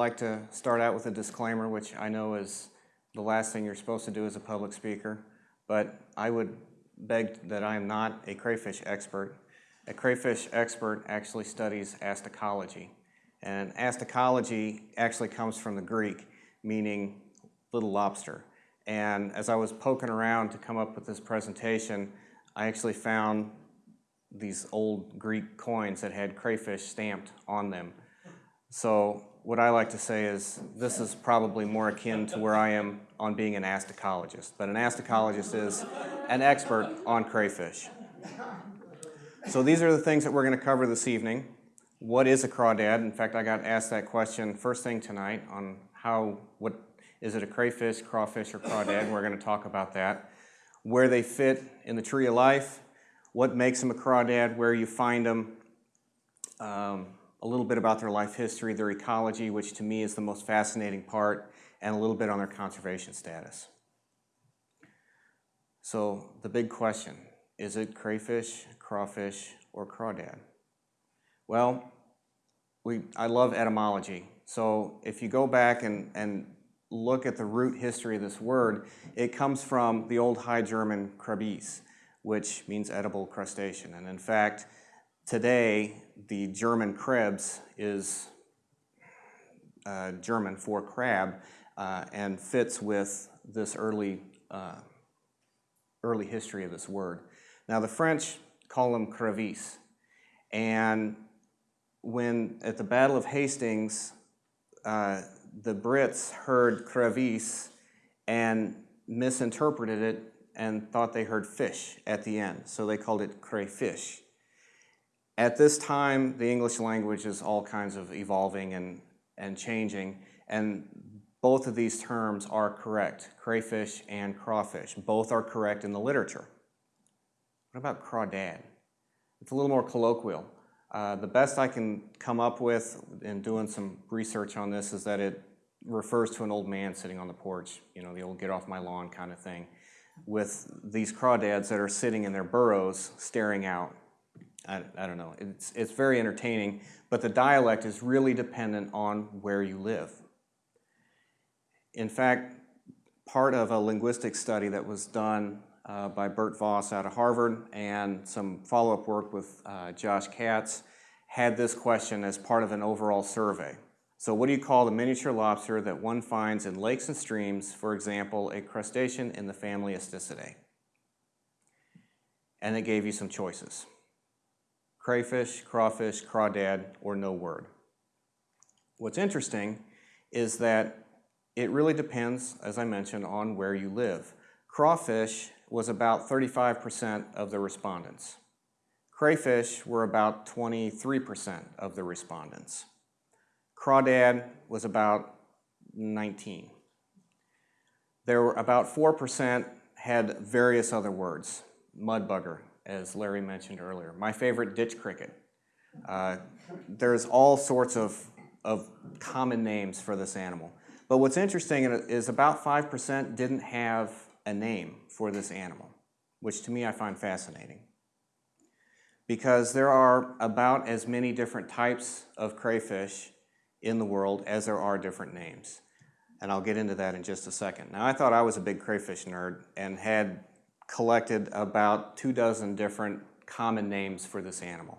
like to start out with a disclaimer, which I know is the last thing you're supposed to do as a public speaker, but I would beg that I am not a crayfish expert. A crayfish expert actually studies astacology, and astacology actually comes from the Greek, meaning little lobster. And as I was poking around to come up with this presentation, I actually found these old Greek coins that had crayfish stamped on them. So what I like to say is this is probably more akin to where I am on being an astacologist. But an astacologist is an expert on crayfish. So these are the things that we're going to cover this evening. What is a crawdad? In fact, I got asked that question first thing tonight on how, what, is it a crayfish, crawfish, or crawdad? We're going to talk about that. Where they fit in the tree of life, what makes them a crawdad, where you find them, um, a little bit about their life history, their ecology, which to me is the most fascinating part, and a little bit on their conservation status. So the big question, is it crayfish, crawfish, or crawdad? Well, we, I love etymology. So if you go back and, and look at the root history of this word, it comes from the old High German krabis, which means edible crustacean. And in fact, today, the German krebs is uh, German for crab uh, and fits with this early, uh, early history of this word. Now the French call them crevice. And when at the Battle of Hastings, uh, the Brits heard crevice and misinterpreted it and thought they heard fish at the end, so they called it crayfish. At this time, the English language is all kinds of evolving and, and changing, and both of these terms are correct, crayfish and crawfish. Both are correct in the literature. What about crawdad? It's a little more colloquial. Uh, the best I can come up with in doing some research on this is that it refers to an old man sitting on the porch, you know, the old get off my lawn kind of thing, with these crawdads that are sitting in their burrows staring out. I, I don't know, it's, it's very entertaining, but the dialect is really dependent on where you live. In fact, part of a linguistic study that was done uh, by Bert Vaux out of Harvard and some follow-up work with uh, Josh Katz had this question as part of an overall survey. So what do you call the miniature lobster that one finds in lakes and streams, for example, a crustacean in the family Astacidae? And it gave you some choices. Crayfish, crawfish, crawdad, or no word. What's interesting is that it really depends, as I mentioned, on where you live. Crawfish was about 35% of the respondents. Crayfish were about 23% of the respondents. Crawdad was about 19. There were about 4% had various other words. Mudbugger, as Larry mentioned earlier. My favorite, ditch cricket. Uh, there's all sorts of, of common names for this animal. But what's interesting is about 5% didn't have a name for this animal, which to me I find fascinating. Because there are about as many different types of crayfish in the world as there are different names. And I'll get into that in just a second. Now I thought I was a big crayfish nerd and had collected about two dozen different common names for this animal.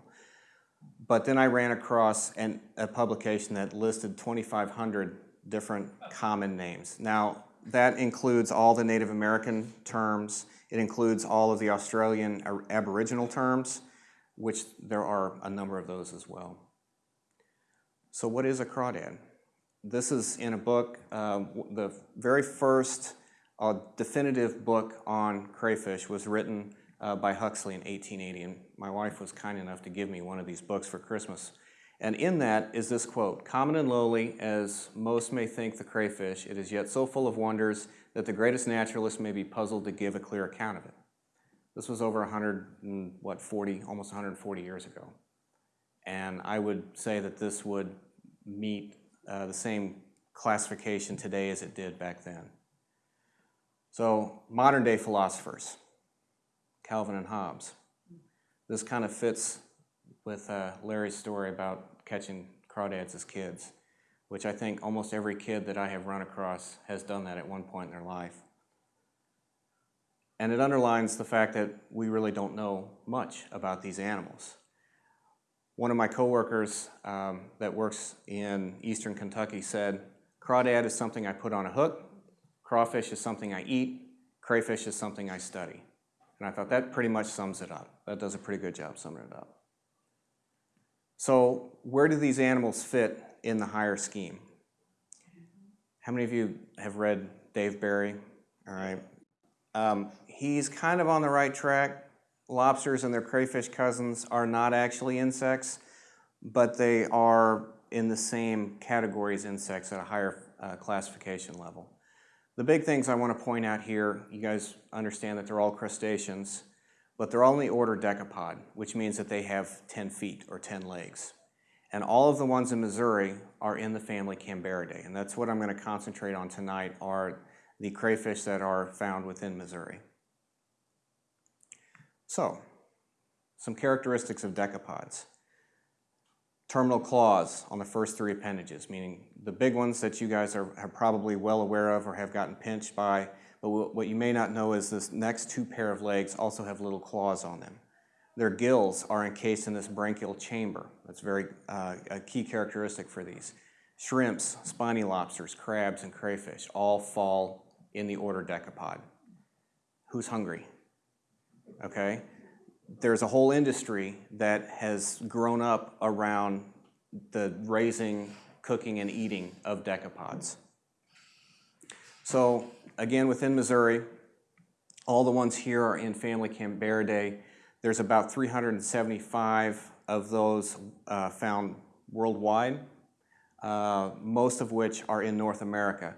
But then I ran across an, a publication that listed 2,500 different common names. Now that includes all the Native American terms, it includes all of the Australian Aboriginal terms, which there are a number of those as well. So what is a crawdad? This is in a book, uh, the very first uh, definitive book on crayfish was written uh, by Huxley in 1880, and my wife was kind enough to give me one of these books for Christmas. And in that is this quote, common and lowly as most may think the crayfish, it is yet so full of wonders that the greatest naturalist may be puzzled to give a clear account of it. This was over 100 and what, 40, almost 140 years ago. And I would say that this would meet uh, the same classification today as it did back then. So modern day philosophers, Calvin and Hobbes. This kind of fits with uh, Larry's story about catching crawdads as kids, which I think almost every kid that I have run across has done that at one point in their life. And it underlines the fact that we really don't know much about these animals. One of my coworkers um, that works in eastern Kentucky said, crawdad is something I put on a hook, crawfish is something I eat, crayfish is something I study. And I thought that pretty much sums it up. That does a pretty good job summing it up. So where do these animals fit in the higher scheme? How many of you have read Dave Barry? All right. Um, he's kind of on the right track. Lobsters and their crayfish cousins are not actually insects, but they are in the same category as insects at a higher uh, classification level. The big things I want to point out here, you guys understand that they're all crustaceans, but they're all in the order Decapod, which means that they have 10 feet or 10 legs. And all of the ones in Missouri are in the family Cambaridae, and that's what I'm going to concentrate on tonight are the crayfish that are found within Missouri. So, some characteristics of decapods. Terminal claws on the first three appendages, meaning the big ones that you guys are, are probably well aware of or have gotten pinched by, but what you may not know is this next two pair of legs also have little claws on them. Their gills are encased in this branchial chamber. That's very uh, a key characteristic for these. Shrimps, spiny lobsters, crabs, and crayfish all fall in the order decapod. Who's hungry? Okay? There's a whole industry that has grown up around the raising, cooking, and eating of decapods. So again, within Missouri, all the ones here are in family Cambaridae. There's about 375 of those uh, found worldwide, uh, most of which are in North America.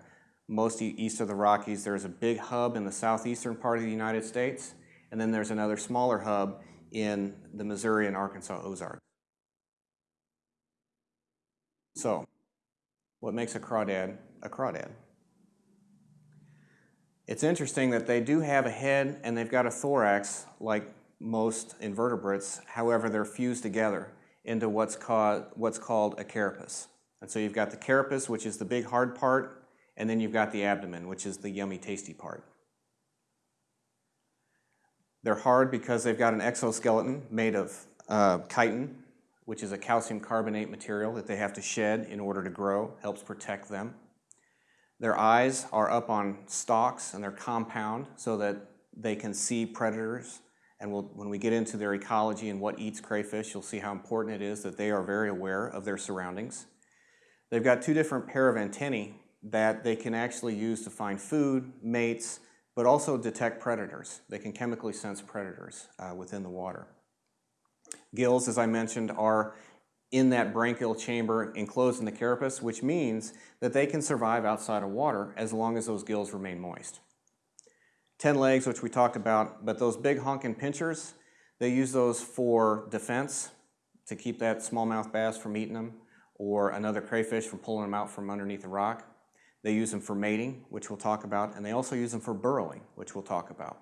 Most east of the Rockies, there's a big hub in the southeastern part of the United States, and then there's another smaller hub in the Missouri and Arkansas Ozarks. So, what makes a crawdad a crawdad? It's interesting that they do have a head and they've got a thorax like most invertebrates. However, they're fused together into what's called, what's called a carapace. And so you've got the carapace, which is the big hard part, and then you've got the abdomen, which is the yummy tasty part. They're hard because they've got an exoskeleton made of uh, chitin, which is a calcium carbonate material that they have to shed in order to grow, helps protect them. Their eyes are up on stalks and they're compound so that they can see predators. And we'll, when we get into their ecology and what eats crayfish, you'll see how important it is that they are very aware of their surroundings. They've got two different pair of antennae that they can actually use to find food, mates, but also detect predators. They can chemically sense predators uh, within the water. Gills, as I mentioned, are in that branchial chamber enclosed in the carapace, which means that they can survive outside of water as long as those gills remain moist. Ten legs, which we talked about, but those big honking pinchers, they use those for defense to keep that smallmouth bass from eating them or another crayfish from pulling them out from underneath a rock. They use them for mating, which we'll talk about, and they also use them for burrowing, which we'll talk about.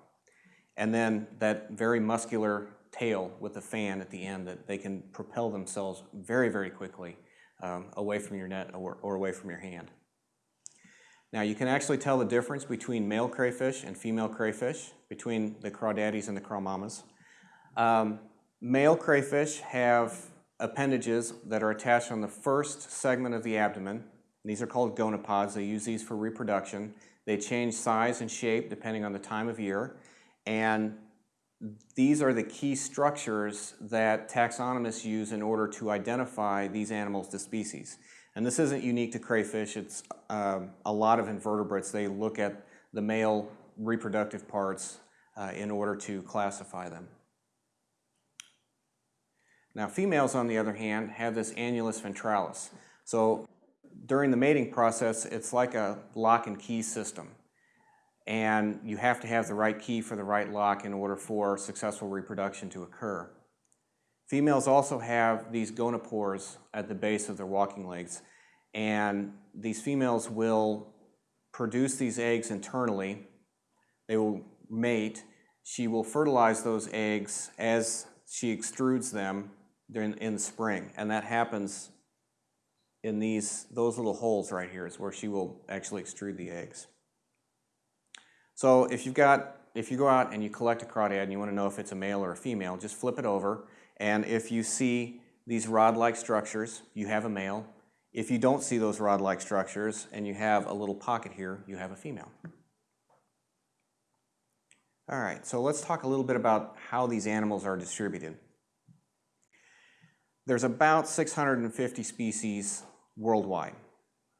And then that very muscular tail with a fan at the end that they can propel themselves very, very quickly um, away from your net or, or away from your hand. Now you can actually tell the difference between male crayfish and female crayfish, between the crawdaddies and the crawmamas. Um, male crayfish have appendages that are attached on the first segment of the abdomen. These are called gonopods. They use these for reproduction. They change size and shape depending on the time of year. And these are the key structures that taxonomists use in order to identify these animals to species. And this isn't unique to crayfish, it's um, a lot of invertebrates. They look at the male reproductive parts uh, in order to classify them. Now females, on the other hand, have this annulus ventralis. So during the mating process, it's like a lock and key system and you have to have the right key for the right lock in order for successful reproduction to occur. Females also have these gonopores at the base of their walking legs, and these females will produce these eggs internally. They will mate. She will fertilize those eggs as she extrudes them in the spring, and that happens in these, those little holes right here is where she will actually extrude the eggs. So if you've got, if you go out and you collect a crawdad and you want to know if it's a male or a female, just flip it over. And if you see these rod-like structures, you have a male. If you don't see those rod-like structures and you have a little pocket here, you have a female. All right, so let's talk a little bit about how these animals are distributed. There's about 650 species worldwide.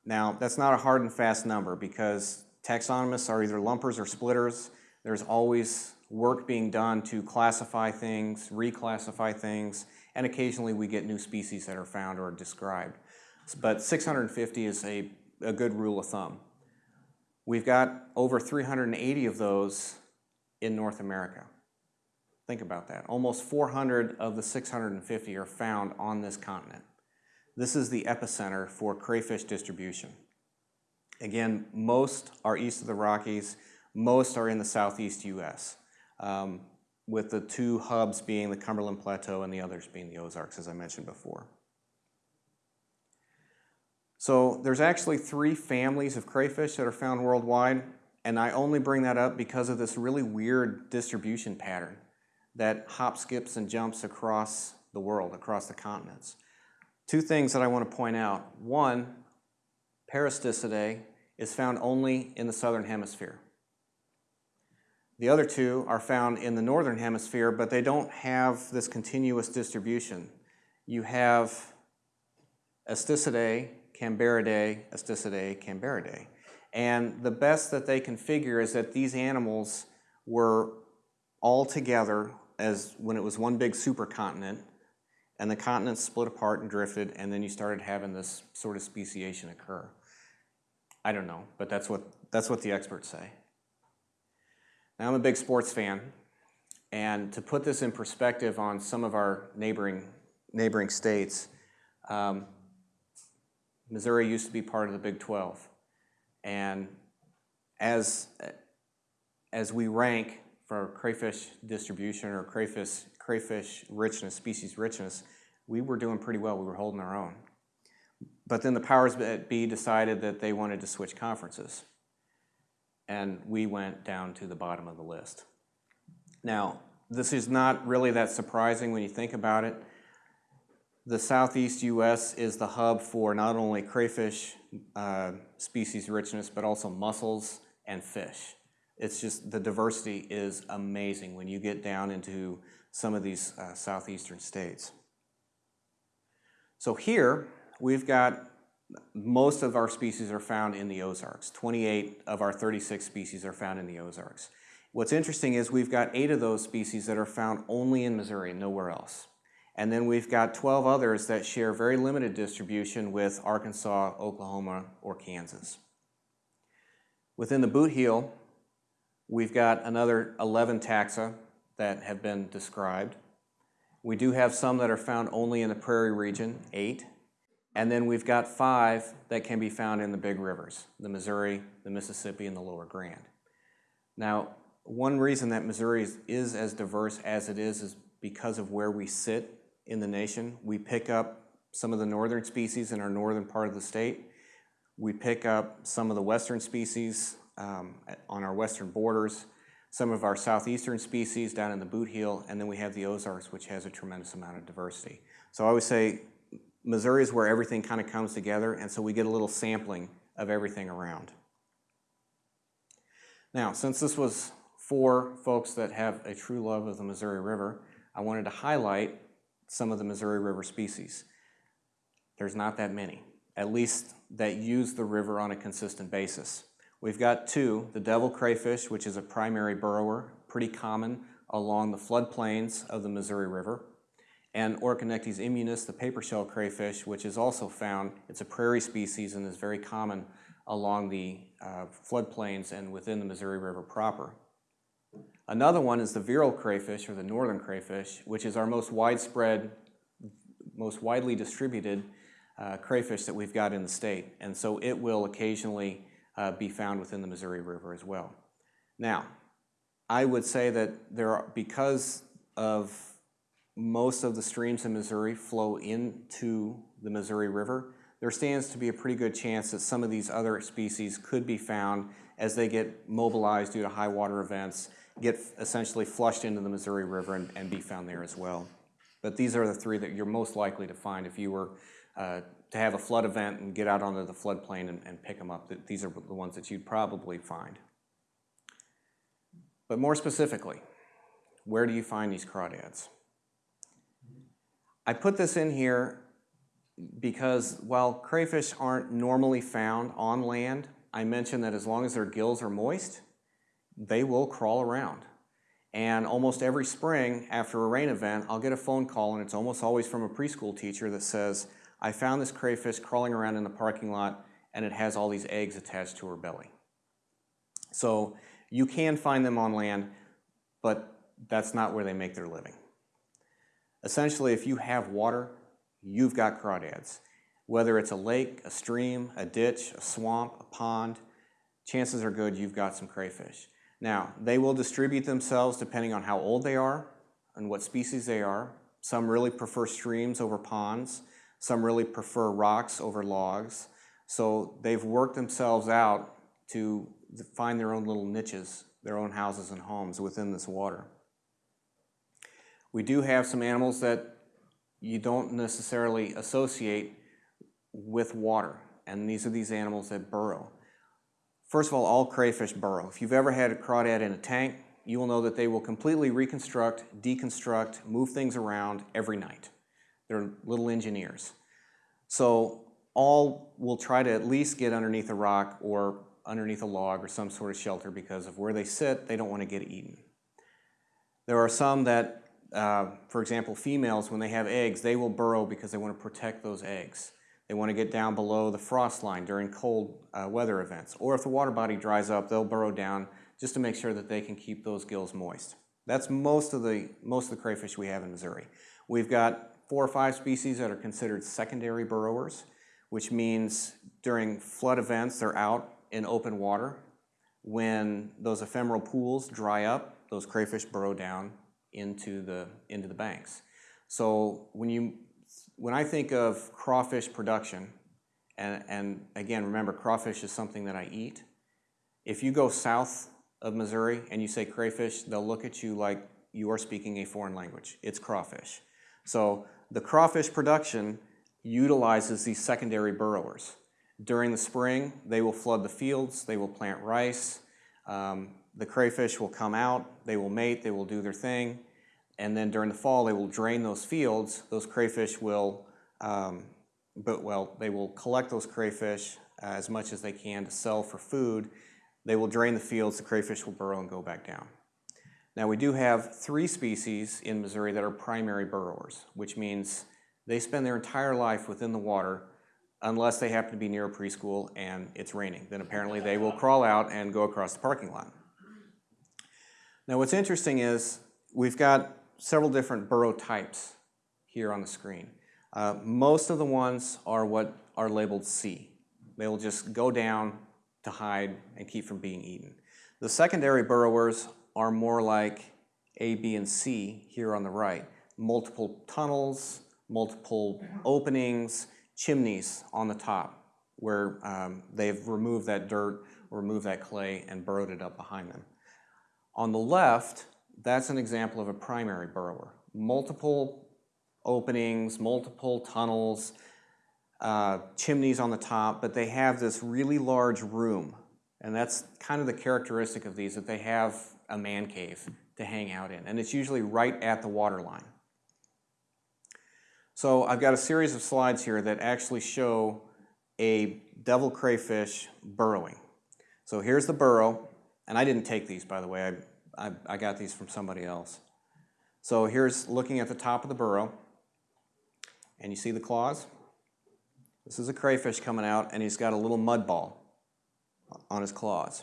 Now, that's not a hard and fast number because taxonomists are either lumpers or splitters. There's always work being done to classify things, reclassify things, and occasionally we get new species that are found or described. But 650 is a, a good rule of thumb. We've got over 380 of those in North America. Think about that. Almost 400 of the 650 are found on this continent. This is the epicenter for crayfish distribution. Again, most are east of the Rockies, most are in the southeast US, um, with the two hubs being the Cumberland Plateau and the others being the Ozarks, as I mentioned before. So there's actually three families of crayfish that are found worldwide, and I only bring that up because of this really weird distribution pattern that hop, skips, and jumps across the world, across the continents. Two things that I want to point out. One, Parastacidae is found only in the southern hemisphere. The other two are found in the northern hemisphere, but they don't have this continuous distribution. You have Astacidae, Cambaridae, Astacidae, Cambaridae. And the best that they can figure is that these animals were all together as when it was one big supercontinent, and the continents split apart and drifted, and then you started having this sort of speciation occur. I don't know, but that's what, that's what the experts say. Now, I'm a big sports fan, and to put this in perspective on some of our neighboring, neighboring states, um, Missouri used to be part of the Big 12. And as, as we rank for crayfish distribution or crayfish, crayfish richness, species richness, we were doing pretty well. We were holding our own. But then the powers that be decided that they wanted to switch conferences. And we went down to the bottom of the list. Now, this is not really that surprising when you think about it. The southeast U.S. is the hub for not only crayfish uh, species richness, but also mussels and fish. It's just the diversity is amazing when you get down into some of these uh, southeastern states. So here we've got most of our species are found in the Ozarks. 28 of our 36 species are found in the Ozarks. What's interesting is we've got eight of those species that are found only in Missouri, and nowhere else. And then we've got 12 others that share very limited distribution with Arkansas, Oklahoma, or Kansas. Within the boot heel, we've got another 11 taxa that have been described. We do have some that are found only in the prairie region, eight. And then we've got five that can be found in the big rivers, the Missouri, the Mississippi, and the Lower Grand. Now, one reason that Missouri is, is as diverse as it is is because of where we sit in the nation. We pick up some of the northern species in our northern part of the state. We pick up some of the western species um, on our western borders, some of our southeastern species down in the boot heel, and then we have the Ozarks, which has a tremendous amount of diversity. So I always say Missouri is where everything kind of comes together, and so we get a little sampling of everything around. Now, since this was for folks that have a true love of the Missouri River, I wanted to highlight some of the Missouri River species. There's not that many, at least that use the river on a consistent basis. We've got two, the devil crayfish, which is a primary burrower, pretty common along the floodplains of the Missouri River, and Orconectes immunis, the paper shell crayfish, which is also found, it's a prairie species and is very common along the uh, floodplains and within the Missouri River proper. Another one is the virile crayfish or the northern crayfish, which is our most widespread, most widely distributed uh, crayfish that we've got in the state. And so it will occasionally uh, be found within the Missouri River as well. Now, I would say that there are, because of most of the streams in Missouri flow into the Missouri River, there stands to be a pretty good chance that some of these other species could be found as they get mobilized due to high water events, get essentially flushed into the Missouri River and, and be found there as well. But these are the three that you're most likely to find if you were uh, to have a flood event and get out onto the floodplain and, and pick them up. These are the ones that you'd probably find. But more specifically, where do you find these crawdads? I put this in here because while crayfish aren't normally found on land, I mentioned that as long as their gills are moist, they will crawl around. And almost every spring after a rain event, I'll get a phone call and it's almost always from a preschool teacher that says, I found this crayfish crawling around in the parking lot and it has all these eggs attached to her belly. So you can find them on land, but that's not where they make their living. Essentially, if you have water, you've got crawdads. Whether it's a lake, a stream, a ditch, a swamp, a pond, chances are good you've got some crayfish. Now, they will distribute themselves depending on how old they are and what species they are. Some really prefer streams over ponds. Some really prefer rocks over logs. So they've worked themselves out to find their own little niches, their own houses and homes within this water. We do have some animals that you don't necessarily associate with water, and these are these animals that burrow. First of all, all crayfish burrow. If you've ever had a crawdad in a tank, you will know that they will completely reconstruct, deconstruct, move things around every night. They're little engineers. So all will try to at least get underneath a rock or underneath a log or some sort of shelter because of where they sit, they don't want to get eaten. There are some that uh, for example, females, when they have eggs, they will burrow because they want to protect those eggs. They want to get down below the frost line during cold uh, weather events. Or if the water body dries up, they'll burrow down just to make sure that they can keep those gills moist. That's most of the, most of the crayfish we have in Missouri. We've got four or five species that are considered secondary burrowers, which means during flood events, they're out in open water. When those ephemeral pools dry up, those crayfish burrow down into the, into the banks. So when, you, when I think of crawfish production, and, and again, remember, crawfish is something that I eat. If you go south of Missouri and you say crayfish, they'll look at you like you are speaking a foreign language. It's crawfish. So the crawfish production utilizes these secondary burrowers. During the spring, they will flood the fields, they will plant rice, um, the crayfish will come out, they will mate, they will do their thing, and then during the fall they will drain those fields. Those crayfish will, um, but well, they will collect those crayfish as much as they can to sell for food. They will drain the fields, the crayfish will burrow and go back down. Now we do have three species in Missouri that are primary burrowers, which means they spend their entire life within the water unless they happen to be near a preschool and it's raining. Then apparently they will crawl out and go across the parking lot. Now what's interesting is we've got several different burrow types here on the screen. Uh, most of the ones are what are labeled C. They will just go down to hide and keep from being eaten. The secondary burrowers are more like A, B, and C here on the right. Multiple tunnels, multiple openings, chimneys on the top where um, they've removed that dirt removed that clay and burrowed it up behind them. On the left, that's an example of a primary burrower. Multiple openings, multiple tunnels, uh, chimneys on the top, but they have this really large room. And that's kind of the characteristic of these, that they have a man cave to hang out in. And it's usually right at the water line. So I've got a series of slides here that actually show a devil crayfish burrowing. So here's the burrow. And I didn't take these, by the way. I, I, I got these from somebody else. So here's looking at the top of the burrow. And you see the claws? This is a crayfish coming out, and he's got a little mud ball on his claws.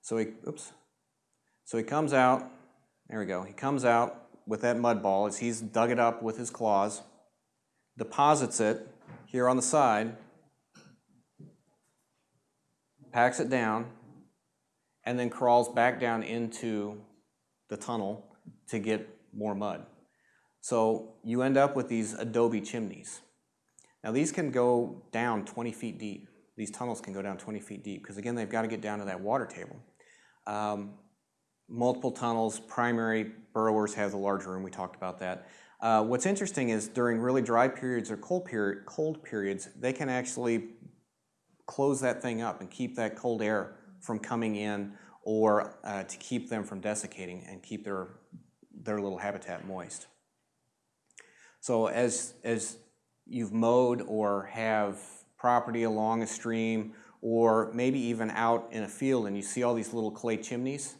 So he, oops. So he comes out, there we go. He comes out with that mud ball as he's dug it up with his claws, deposits it here on the side, packs it down, and then crawls back down into the tunnel to get more mud. So you end up with these adobe chimneys. Now these can go down 20 feet deep. These tunnels can go down 20 feet deep because again, they've got to get down to that water table. Um, multiple tunnels, primary burrowers have the large room, we talked about that. Uh, what's interesting is during really dry periods or cold, period, cold periods, they can actually close that thing up and keep that cold air from coming in or uh, to keep them from desiccating and keep their, their little habitat moist. So as, as you've mowed or have property along a stream or maybe even out in a field and you see all these little clay chimneys,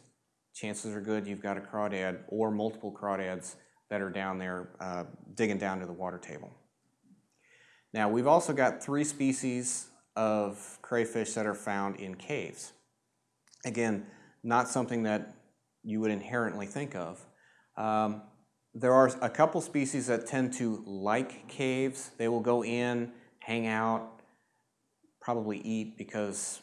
chances are good you've got a crawdad or multiple crawdads that are down there uh, digging down to the water table. Now we've also got three species of crayfish that are found in caves. Again, not something that you would inherently think of. Um, there are a couple species that tend to like caves. They will go in, hang out, probably eat because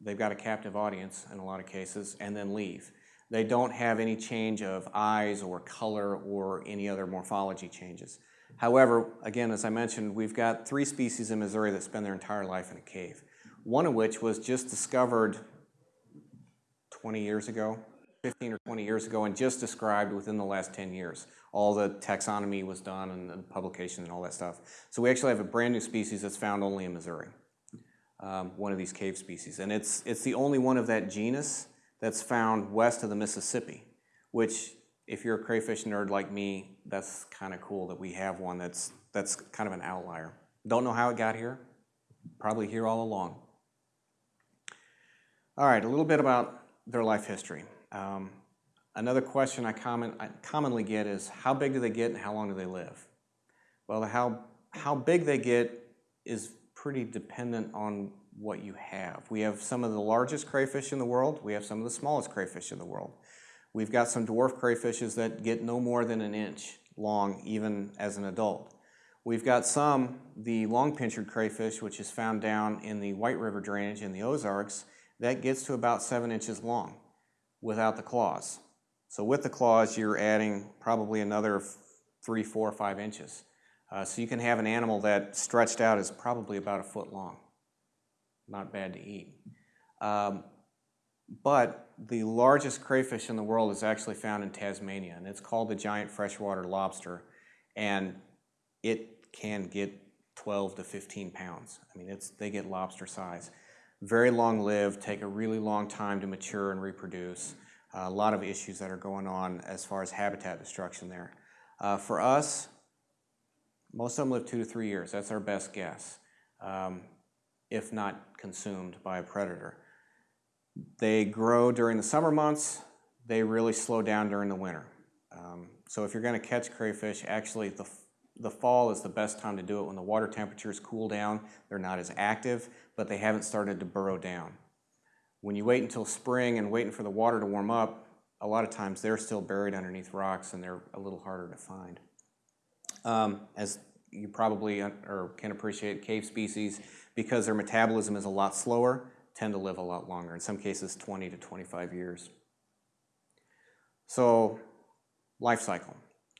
they've got a captive audience in a lot of cases, and then leave. They don't have any change of eyes or color or any other morphology changes. However, again, as I mentioned, we've got three species in Missouri that spend their entire life in a cave. One of which was just discovered 20 years ago, 15 or 20 years ago, and just described within the last 10 years. All the taxonomy was done and the publication and all that stuff. So we actually have a brand new species that's found only in Missouri, um, one of these cave species. And it's, it's the only one of that genus that's found west of the Mississippi, which if you're a crayfish nerd like me, that's kind of cool that we have one that's, that's kind of an outlier. Don't know how it got here, probably here all along. All right, a little bit about their life history. Um, another question I, common, I commonly get is how big do they get and how long do they live? Well, how, how big they get is pretty dependent on what you have. We have some of the largest crayfish in the world. We have some of the smallest crayfish in the world. We've got some dwarf crayfishes that get no more than an inch long even as an adult. We've got some, the long-pincered crayfish, which is found down in the White River drainage in the Ozarks, that gets to about seven inches long without the claws. So with the claws, you're adding probably another three, four, five inches. Uh, so you can have an animal that stretched out is probably about a foot long not bad to eat. Um, but the largest crayfish in the world is actually found in Tasmania, and it's called the giant freshwater lobster, and it can get 12 to 15 pounds. I mean, it's, they get lobster size. Very long lived, take a really long time to mature and reproduce. Uh, a lot of issues that are going on as far as habitat destruction there. Uh, for us, most of them live two to three years. That's our best guess. Um, if not consumed by a predator. They grow during the summer months. They really slow down during the winter. Um, so if you're going to catch crayfish, actually the, the fall is the best time to do it when the water temperatures cool down. They're not as active, but they haven't started to burrow down. When you wait until spring and waiting for the water to warm up, a lot of times they're still buried underneath rocks and they're a little harder to find. Um, as you probably or can appreciate, cave species because their metabolism is a lot slower, tend to live a lot longer, in some cases 20 to 25 years. So, life cycle.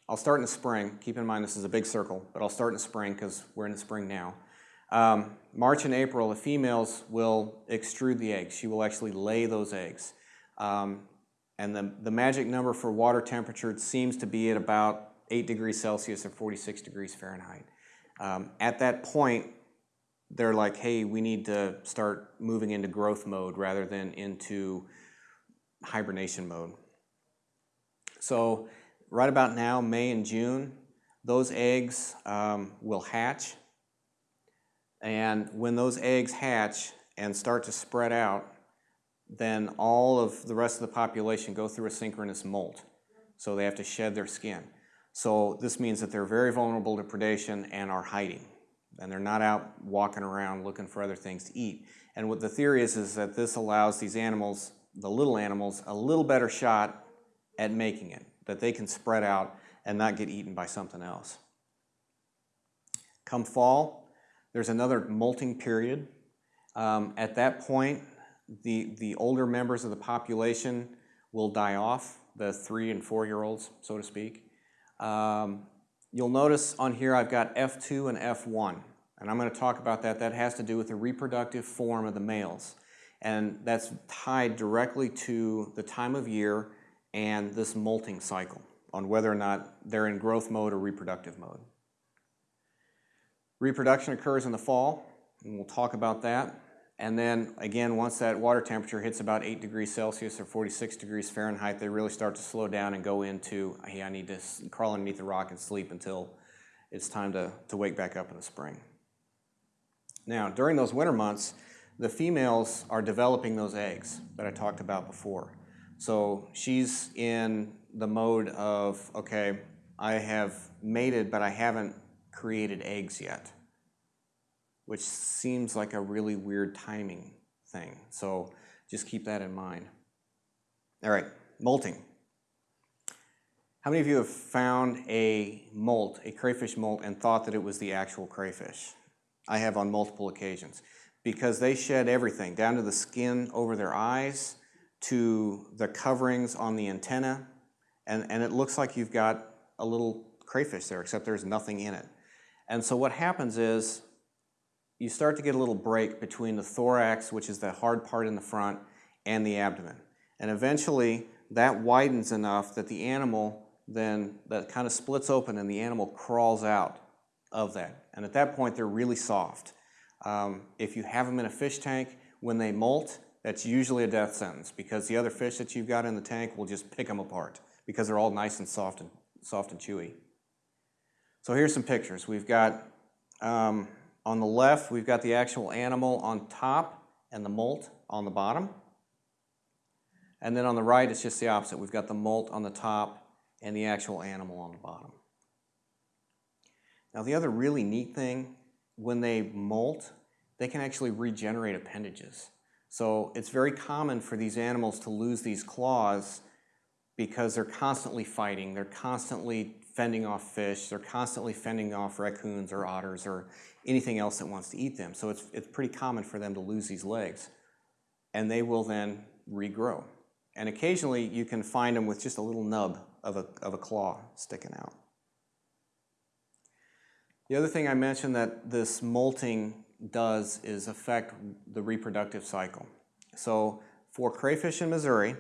I'll start in the spring. Keep in mind this is a big circle, but I'll start in the spring because we're in the spring now. Um, March and April, the females will extrude the eggs. She will actually lay those eggs. Um, and the, the magic number for water temperature seems to be at about 8 degrees Celsius or 46 degrees Fahrenheit. Um, at that point, they're like, hey, we need to start moving into growth mode rather than into hibernation mode. So right about now, May and June, those eggs um, will hatch. And when those eggs hatch and start to spread out, then all of the rest of the population go through a synchronous molt. So they have to shed their skin. So this means that they're very vulnerable to predation and are hiding and they're not out walking around looking for other things to eat. And what the theory is, is that this allows these animals, the little animals, a little better shot at making it, that they can spread out and not get eaten by something else. Come fall, there's another molting period. Um, at that point, the, the older members of the population will die off, the three and four year olds, so to speak. Um, You'll notice on here I've got F2 and F1. And I'm going to talk about that. That has to do with the reproductive form of the males. And that's tied directly to the time of year and this molting cycle on whether or not they're in growth mode or reproductive mode. Reproduction occurs in the fall, and we'll talk about that. And then again, once that water temperature hits about 8 degrees Celsius or 46 degrees Fahrenheit, they really start to slow down and go into, hey, I need to crawl underneath the rock and sleep until it's time to, to wake back up in the spring. Now, during those winter months, the females are developing those eggs that I talked about before. So she's in the mode of, okay, I have mated, but I haven't created eggs yet, which seems like a really weird timing thing. So just keep that in mind. All right, molting. How many of you have found a molt, a crayfish molt, and thought that it was the actual crayfish? I have on multiple occasions because they shed everything down to the skin over their eyes, to the coverings on the antenna, and, and it looks like you've got a little crayfish there, except there's nothing in it. And so what happens is you start to get a little break between the thorax, which is the hard part in the front, and the abdomen. And eventually that widens enough that the animal then, that kind of splits open and the animal crawls out of that. And at that point, they're really soft. Um, if you have them in a fish tank, when they molt, that's usually a death sentence because the other fish that you've got in the tank will just pick them apart because they're all nice and soft and, soft and chewy. So here's some pictures. We've got, um, on the left, we've got the actual animal on top and the molt on the bottom. And then on the right, it's just the opposite. We've got the molt on the top and the actual animal on the bottom. Now the other really neat thing, when they molt, they can actually regenerate appendages. So it's very common for these animals to lose these claws because they're constantly fighting, they're constantly fending off fish, they're constantly fending off raccoons or otters or anything else that wants to eat them. So it's, it's pretty common for them to lose these legs. And they will then regrow. And occasionally you can find them with just a little nub of a, of a claw sticking out. The other thing I mentioned that this molting does is affect the reproductive cycle. So for crayfish in Missouri,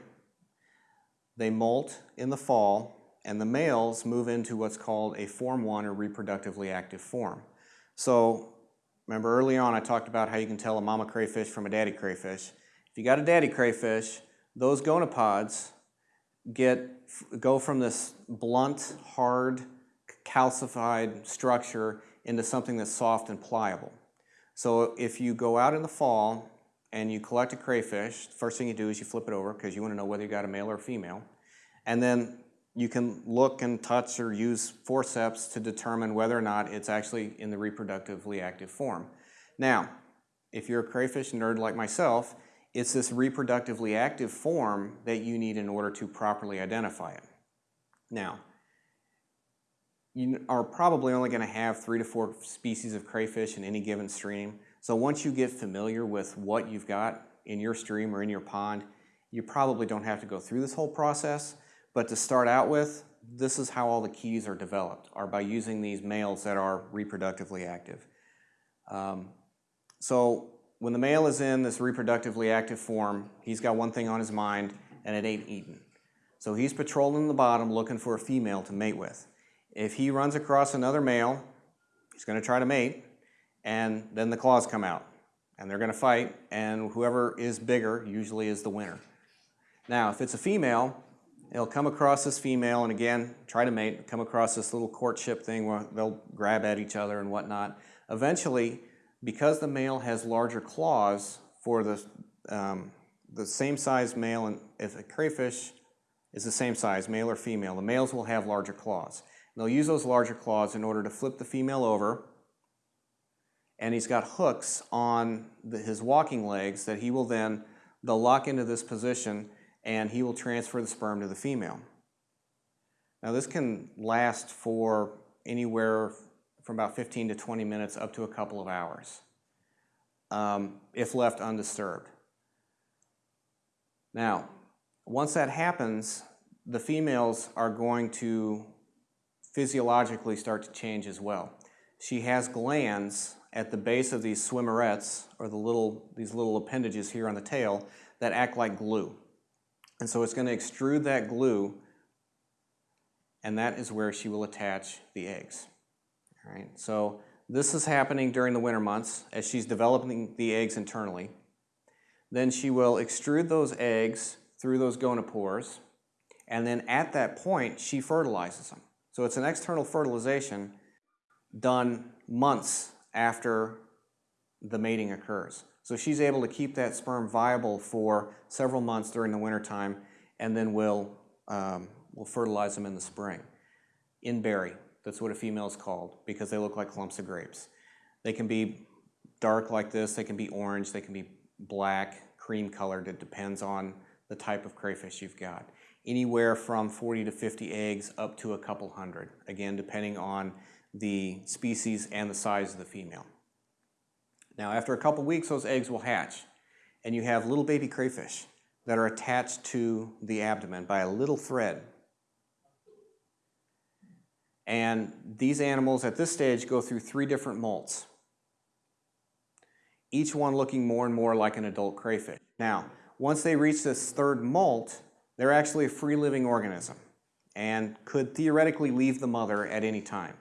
they molt in the fall and the males move into what's called a form 1 or reproductively active form. So remember early on I talked about how you can tell a mama crayfish from a daddy crayfish. If you got a daddy crayfish, those gonopods get go from this blunt, hard, calcified structure into something that's soft and pliable. So if you go out in the fall and you collect a crayfish, first thing you do is you flip it over because you want to know whether you got a male or a female. And then you can look and touch or use forceps to determine whether or not it's actually in the reproductively active form. Now, if you're a crayfish nerd like myself, it's this reproductively active form that you need in order to properly identify it. Now, you are probably only going to have three to four species of crayfish in any given stream. So once you get familiar with what you've got in your stream or in your pond, you probably don't have to go through this whole process. But to start out with, this is how all the keys are developed, are by using these males that are reproductively active. Um, so when the male is in this reproductively active form, he's got one thing on his mind, and it ain't eating. So he's patrolling the bottom looking for a female to mate with. If he runs across another male, he's going to try to mate, and then the claws come out. And they're going to fight, and whoever is bigger usually is the winner. Now, if it's a female, they'll come across this female and again, try to mate, come across this little courtship thing where they'll grab at each other and whatnot. Eventually, because the male has larger claws for the, um, the same size male, and if a crayfish is the same size, male or female, the males will have larger claws. And They'll use those larger claws in order to flip the female over. And he's got hooks on the, his walking legs that he will then, they'll lock into this position and he will transfer the sperm to the female. Now this can last for anywhere from about 15 to 20 minutes up to a couple of hours um, if left undisturbed. Now, once that happens, the females are going to physiologically start to change as well. She has glands at the base of these swimmerets, or the little, these little appendages here on the tail, that act like glue. And so it's going to extrude that glue, and that is where she will attach the eggs. All right, so this is happening during the winter months as she's developing the eggs internally. Then she will extrude those eggs through those gonopores, and then at that point, she fertilizes them. So it's an external fertilization done months after the mating occurs. So she's able to keep that sperm viable for several months during the wintertime and then we'll, um, will fertilize them in the spring. In berry, that's what a female is called because they look like clumps of grapes. They can be dark like this, they can be orange, they can be black, cream colored. It depends on the type of crayfish you've got. Anywhere from 40 to 50 eggs up to a couple hundred, again, depending on the species and the size of the female. Now, after a couple weeks, those eggs will hatch, and you have little baby crayfish that are attached to the abdomen by a little thread. And these animals at this stage go through three different molts, each one looking more and more like an adult crayfish. Now, once they reach this third molt, they're actually a free living organism and could theoretically leave the mother at any time.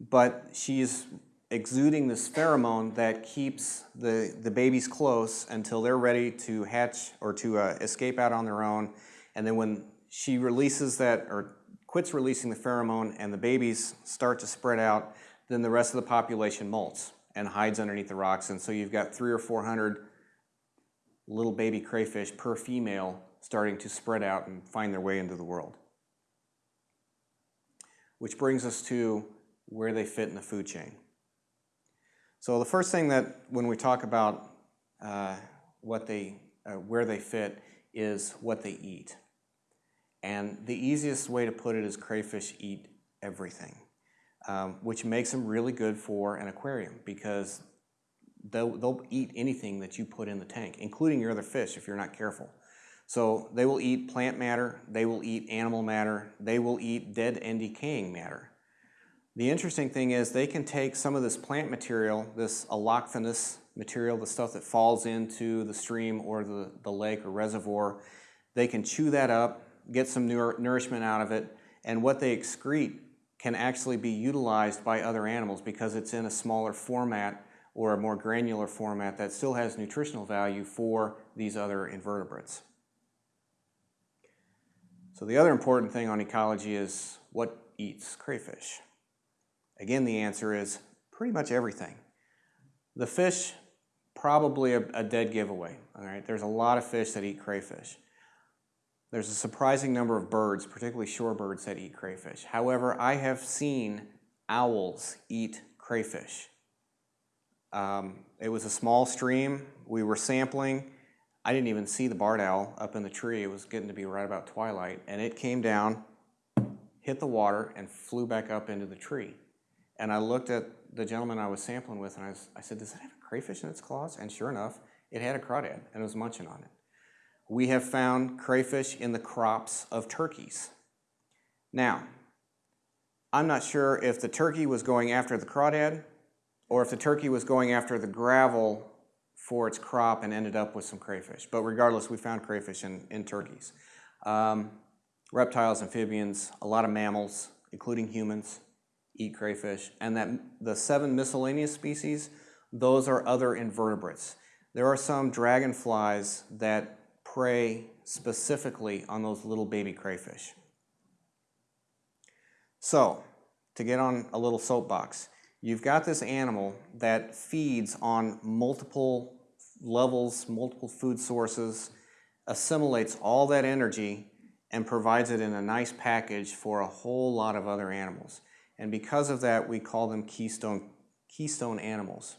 But she's exuding this pheromone that keeps the, the babies close until they're ready to hatch or to uh, escape out on their own. And then when she releases that or quits releasing the pheromone and the babies start to spread out, then the rest of the population molts and hides underneath the rocks. And so you've got three or 400 little baby crayfish per female starting to spread out and find their way into the world. Which brings us to where they fit in the food chain. So the first thing that when we talk about uh, what they, uh, where they fit is what they eat. And the easiest way to put it is crayfish eat everything, um, which makes them really good for an aquarium because they'll, they'll eat anything that you put in the tank, including your other fish if you're not careful. So they will eat plant matter, they will eat animal matter, they will eat dead and decaying matter. The interesting thing is they can take some of this plant material, this allochthonous material, the stuff that falls into the stream or the, the lake or reservoir, they can chew that up, get some nourishment out of it, and what they excrete can actually be utilized by other animals because it's in a smaller format or a more granular format that still has nutritional value for these other invertebrates. So the other important thing on ecology is what eats crayfish. Again, the answer is pretty much everything. The fish, probably a, a dead giveaway. All right, there's a lot of fish that eat crayfish. There's a surprising number of birds, particularly shorebirds, that eat crayfish. However, I have seen owls eat crayfish. Um, it was a small stream. We were sampling. I didn't even see the barred owl up in the tree. It was getting to be right about twilight. And it came down, hit the water, and flew back up into the tree. And I looked at the gentleman I was sampling with and I, was, I said, does it have a crayfish in its claws? And sure enough, it had a crawdad and it was munching on it. We have found crayfish in the crops of turkeys. Now, I'm not sure if the turkey was going after the crawdad or if the turkey was going after the gravel for its crop and ended up with some crayfish. But regardless, we found crayfish in, in turkeys. Um, reptiles, amphibians, a lot of mammals, including humans, eat crayfish, and that the seven miscellaneous species, those are other invertebrates. There are some dragonflies that prey specifically on those little baby crayfish. So, to get on a little soapbox, you've got this animal that feeds on multiple levels, multiple food sources, assimilates all that energy and provides it in a nice package for a whole lot of other animals. And because of that, we call them keystone, keystone animals.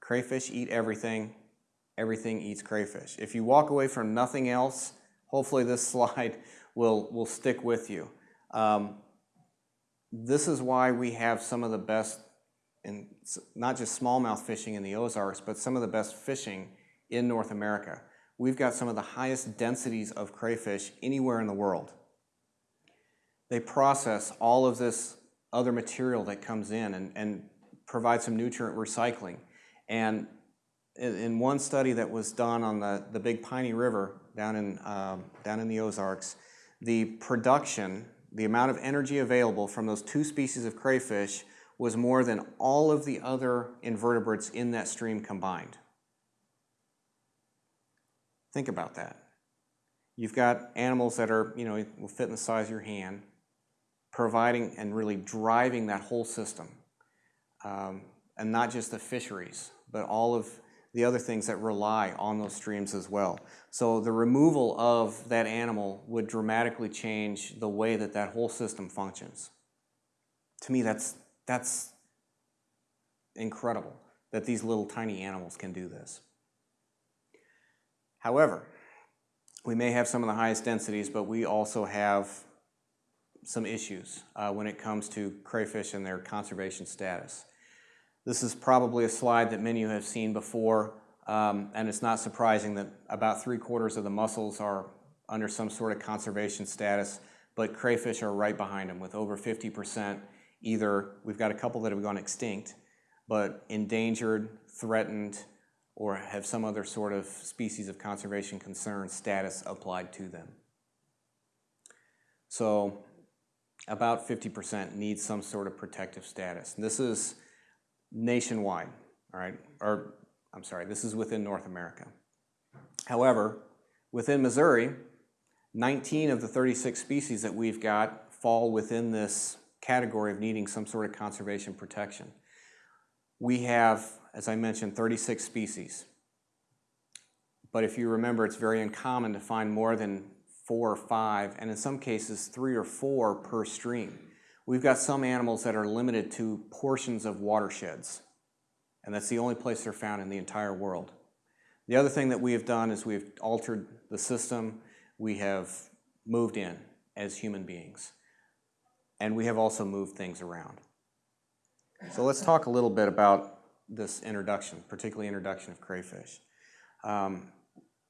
Crayfish eat everything. Everything eats crayfish. If you walk away from nothing else, hopefully this slide will, will stick with you. Um, this is why we have some of the best, in, not just smallmouth fishing in the Ozarks, but some of the best fishing in North America. We've got some of the highest densities of crayfish anywhere in the world. They process all of this other material that comes in and, and provide some nutrient recycling. And in, in one study that was done on the, the Big Piney River down in, um, down in the Ozarks, the production, the amount of energy available from those two species of crayfish was more than all of the other invertebrates in that stream combined. Think about that. You've got animals that are, you know, will fit in the size of your hand, providing and really driving that whole system. Um, and not just the fisheries, but all of the other things that rely on those streams as well. So the removal of that animal would dramatically change the way that that whole system functions. To me, that's, that's incredible that these little tiny animals can do this. However, we may have some of the highest densities, but we also have some issues uh, when it comes to crayfish and their conservation status. This is probably a slide that many of you have seen before, um, and it's not surprising that about three quarters of the mussels are under some sort of conservation status, but crayfish are right behind them with over 50% either, we've got a couple that have gone extinct, but endangered, threatened, or have some other sort of species of conservation concern status applied to them. So about 50% need some sort of protective status. And this is nationwide, all right? Or, I'm sorry, this is within North America. However, within Missouri, 19 of the 36 species that we've got fall within this category of needing some sort of conservation protection. We have, as I mentioned, 36 species. But if you remember, it's very uncommon to find more than four or five, and in some cases, three or four per stream. We've got some animals that are limited to portions of watersheds, and that's the only place they're found in the entire world. The other thing that we have done is we've altered the system. We have moved in as human beings, and we have also moved things around. So let's talk a little bit about this introduction, particularly introduction of crayfish. Um,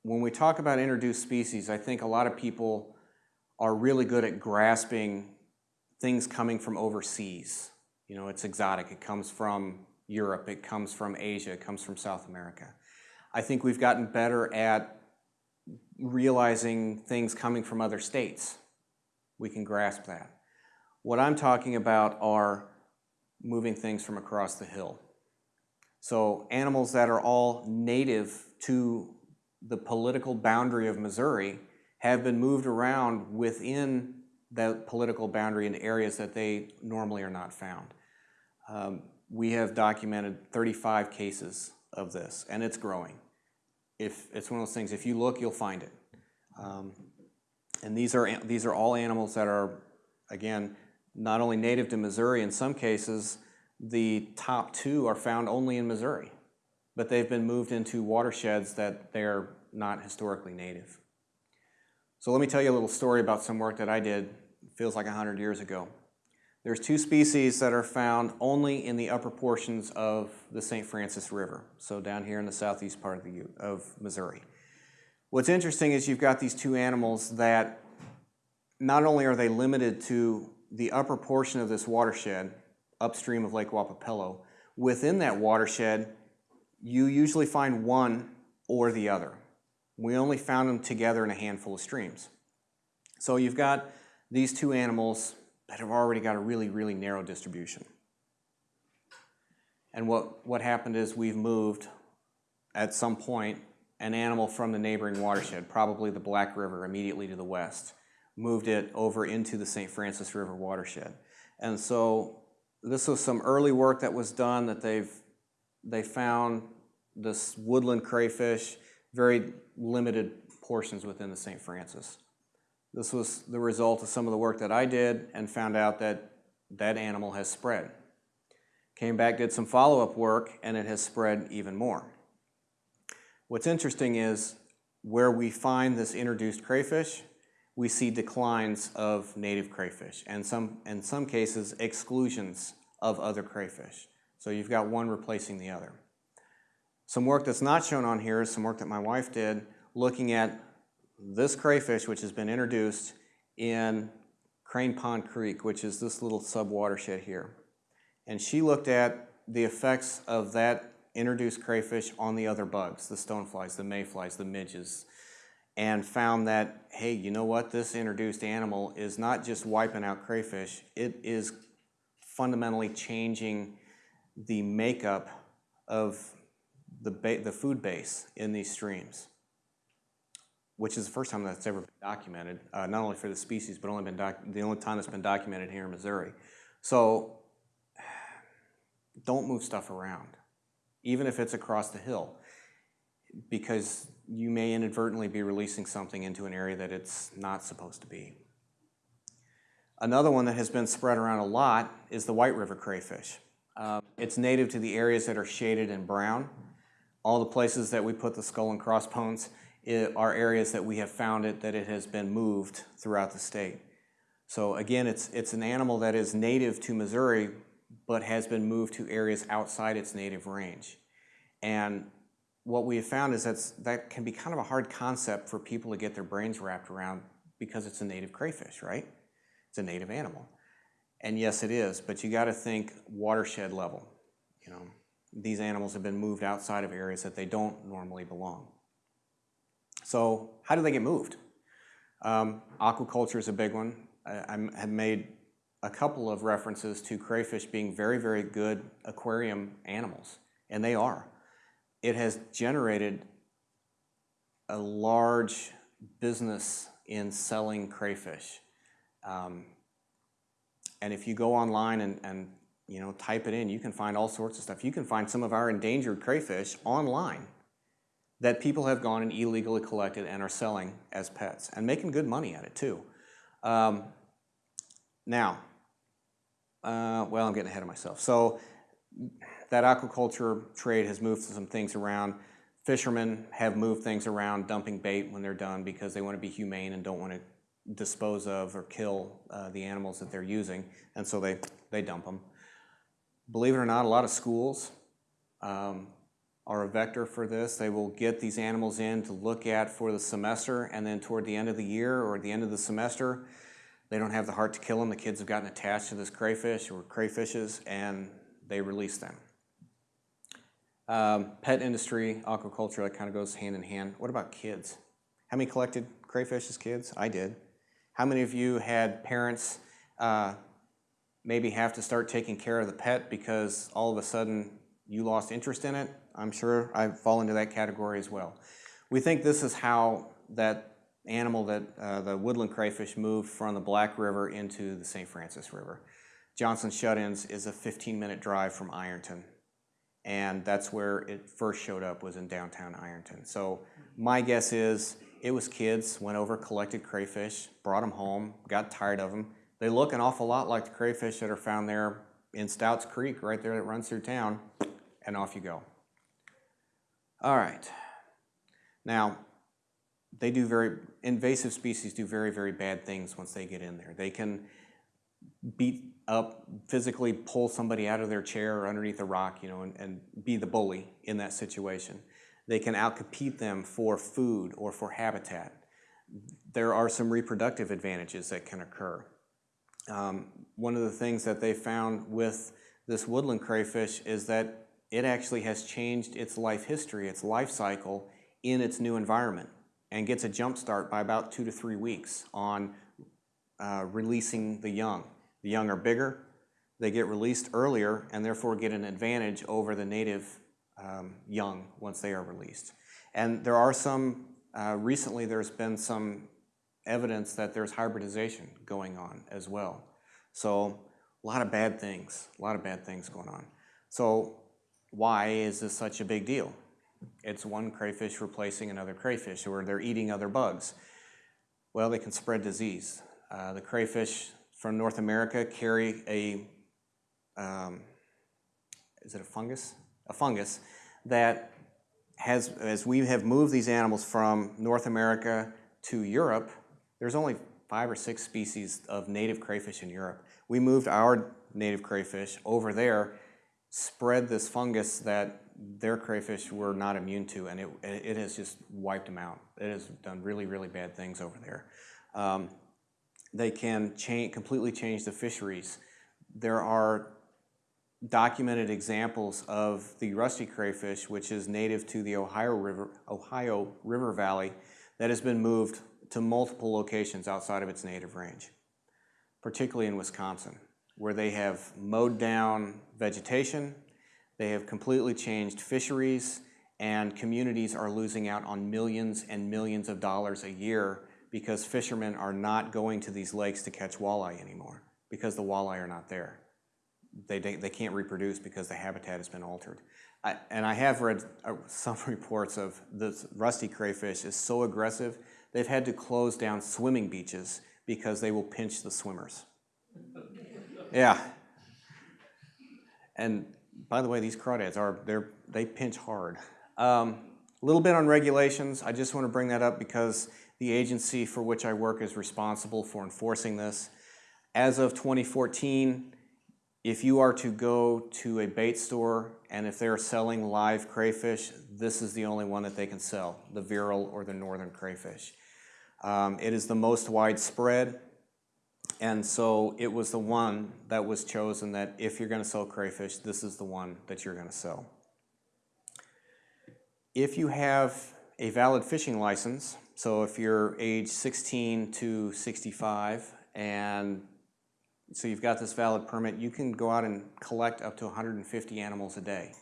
when we talk about introduced species, I think a lot of people are really good at grasping things coming from overseas. You know, it's exotic. It comes from Europe, it comes from Asia, it comes from South America. I think we've gotten better at realizing things coming from other states. We can grasp that. What I'm talking about are moving things from across the hill. So animals that are all native to the political boundary of Missouri have been moved around within that political boundary in areas that they normally are not found. Um, we have documented 35 cases of this, and it's growing. If it's one of those things, if you look, you'll find it. Um, and these are these are all animals that are, again, not only native to Missouri. In some cases, the top two are found only in Missouri, but they've been moved into watersheds that they're not historically native. So let me tell you a little story about some work that I did, feels like 100 years ago. There's two species that are found only in the upper portions of the St. Francis River, so down here in the southeast part of, the, of Missouri. What's interesting is you've got these two animals that not only are they limited to the upper portion of this watershed, upstream of Lake Wappapello, within that watershed, you usually find one or the other. We only found them together in a handful of streams. So you've got these two animals that have already got a really, really narrow distribution. And what, what happened is we've moved, at some point, an animal from the neighboring watershed, probably the Black River immediately to the west, moved it over into the St. Francis River watershed. And so this was some early work that was done that they've they found this woodland crayfish very limited portions within the St. Francis. This was the result of some of the work that I did and found out that that animal has spread. Came back, did some follow-up work, and it has spread even more. What's interesting is where we find this introduced crayfish, we see declines of native crayfish and some, in some cases exclusions of other crayfish. So you've got one replacing the other. Some work that's not shown on here is some work that my wife did looking at this crayfish which has been introduced in Crane Pond Creek, which is this little sub-watershed here. And she looked at the effects of that introduced crayfish on the other bugs, the stoneflies, the mayflies, the midges, and found that, hey, you know what, this introduced animal is not just wiping out crayfish, it is fundamentally changing the makeup of the, food base in these streams, which is the first time that's ever been documented, uh, not only for the species, but only been the only time it's been documented here in Missouri. So don't move stuff around, even if it's across the hill, because you may inadvertently be releasing something into an area that it's not supposed to be. Another one that has been spread around a lot is the white river crayfish. Uh, it's native to the areas that are shaded in brown. All the places that we put the skull and crossbones are areas that we have found it that it has been moved throughout the state. So again, it's, it's an animal that is native to Missouri, but has been moved to areas outside its native range. And what we have found is that's, that can be kind of a hard concept for people to get their brains wrapped around because it's a native crayfish, right? It's a native animal. And yes, it is, but you gotta think watershed level. You know, these animals have been moved outside of areas that they don't normally belong. So how do they get moved? Um, aquaculture is a big one. I, I have made a couple of references to crayfish being very, very good aquarium animals, and they are. It has generated a large business in selling crayfish. Um, and if you go online and, and you know type it in, you can find all sorts of stuff. You can find some of our endangered crayfish online that people have gone and illegally collected and are selling as pets and making good money at it too. Um, now, uh, well, I'm getting ahead of myself. So that aquaculture trade has moved some things around. Fishermen have moved things around, dumping bait when they're done because they want to be humane and don't want to dispose of or kill uh, the animals that they're using, and so they, they dump them. Believe it or not, a lot of schools um, are a vector for this. They will get these animals in to look at for the semester, and then toward the end of the year or the end of the semester, they don't have the heart to kill them. The kids have gotten attached to this crayfish or crayfishes, and they release them. Um, pet industry, aquaculture, that kind of goes hand in hand. What about kids? How many collected crayfish as kids? I did. How many of you had parents uh, maybe have to start taking care of the pet because all of a sudden you lost interest in it? I'm sure I fall into that category as well. We think this is how that animal that uh, the woodland crayfish moved from the Black River into the St. Francis River. Johnson Shut-ins is a 15-minute drive from Ironton, and that's where it first showed up was in downtown Ironton. So my guess is it was kids, went over, collected crayfish, brought them home, got tired of them. They look an awful lot like the crayfish that are found there in Stouts Creek, right there that runs through town, and off you go. All right. Now, they do very, invasive species do very, very bad things once they get in there. They can beat up, physically pull somebody out of their chair or underneath a rock, you know, and, and be the bully in that situation. They can outcompete them for food or for habitat. There are some reproductive advantages that can occur. Um, one of the things that they found with this woodland crayfish is that it actually has changed its life history, its life cycle in its new environment and gets a jump start by about two to three weeks on uh, releasing the young. The young are bigger, they get released earlier and therefore get an advantage over the native um, young once they are released. And there are some, uh, recently there's been some evidence that there's hybridization going on as well. So a lot of bad things, a lot of bad things going on. So why is this such a big deal? It's one crayfish replacing another crayfish, or they're eating other bugs. Well, they can spread disease. Uh, the crayfish from North America carry a, um, is it a fungus? A fungus that has, as we have moved these animals from North America to Europe, there's only five or six species of native crayfish in Europe. We moved our native crayfish over there, spread this fungus that their crayfish were not immune to, and it, it has just wiped them out. It has done really, really bad things over there. Um, they can change, completely change the fisheries. There are documented examples of the rusty crayfish, which is native to the Ohio River, Ohio River Valley, that has been moved to multiple locations outside of its native range, particularly in Wisconsin, where they have mowed down vegetation, they have completely changed fisheries, and communities are losing out on millions and millions of dollars a year because fishermen are not going to these lakes to catch walleye anymore because the walleye are not there. They, they, they can't reproduce because the habitat has been altered. I, and I have read uh, some reports of this rusty crayfish is so aggressive, they've had to close down swimming beaches because they will pinch the swimmers. yeah. And by the way, these crawdads are, they're, they pinch hard. Um, a little bit on regulations. I just want to bring that up because the agency for which I work is responsible for enforcing this. As of 2014, if you are to go to a bait store and if they're selling live crayfish, this is the only one that they can sell, the virile or the northern crayfish. Um, it is the most widespread, and so it was the one that was chosen that if you're going to sell crayfish, this is the one that you're going to sell. If you have a valid fishing license, so if you're age 16 to 65 and so you've got this valid permit, you can go out and collect up to 150 animals a day.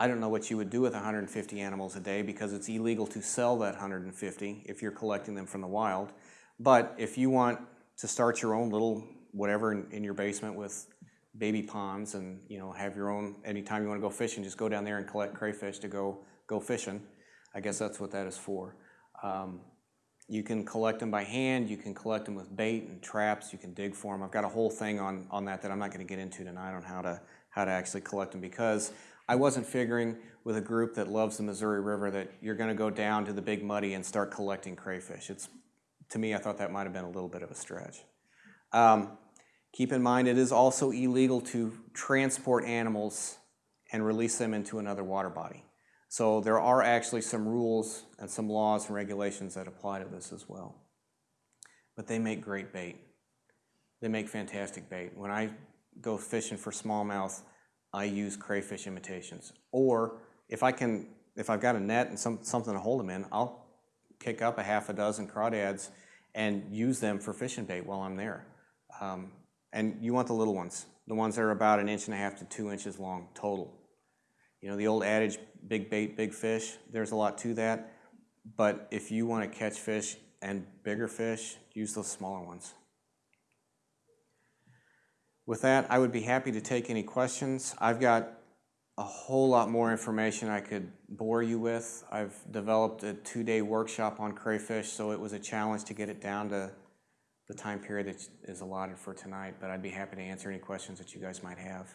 I don't know what you would do with 150 animals a day because it's illegal to sell that 150 if you're collecting them from the wild. But if you want to start your own little whatever in, in your basement with baby ponds and you know have your own anytime you want to go fishing, just go down there and collect crayfish to go go fishing. I guess that's what that is for. Um, you can collect them by hand, you can collect them with bait and traps, you can dig for them. I've got a whole thing on, on that that I'm not going to get into tonight on how to, how to actually collect them because I wasn't figuring with a group that loves the Missouri River that you're going to go down to the big muddy and start collecting crayfish. It's, to me, I thought that might have been a little bit of a stretch. Um, keep in mind it is also illegal to transport animals and release them into another water body. So there are actually some rules and some laws and regulations that apply to this as well. But they make great bait. They make fantastic bait. When I go fishing for smallmouth, I use crayfish imitations. Or if I can, if I've got a net and some, something to hold them in, I'll kick up a half a dozen crawdads and use them for fishing bait while I'm there. Um, and you want the little ones, the ones that are about an inch and a half to two inches long total. You know, the old adage, big bait, big fish, there's a lot to that. But if you want to catch fish and bigger fish, use those smaller ones. With that, I would be happy to take any questions. I've got a whole lot more information I could bore you with. I've developed a two-day workshop on crayfish, so it was a challenge to get it down to the time period that is allotted for tonight, but I'd be happy to answer any questions that you guys might have.